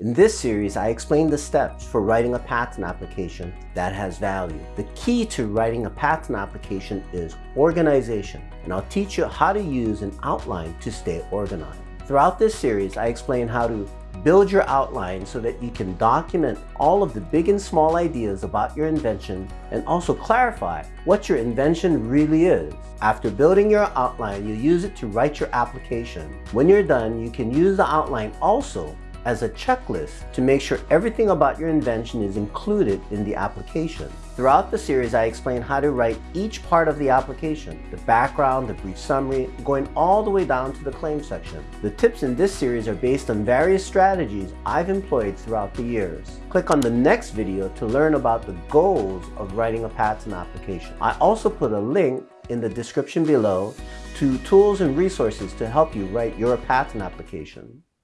In this series, I explain the steps for writing a patent application that has value. The key to writing a patent application is organization, and I'll teach you how to use an outline to stay organized. Throughout this series, I explain how to build your outline so that you can document all of the big and small ideas about your invention and also clarify what your invention really is. After building your outline, you use it to write your application. When you're done, you can use the outline also as a checklist to make sure everything about your invention is included in the application. Throughout the series, I explain how to write each part of the application, the background, the brief summary, going all the way down to the claim section. The tips in this series are based on various strategies I've employed throughout the years. Click on the next video to learn about the goals of writing a patent application. I also put a link in the description below to tools and resources to help you write your patent application.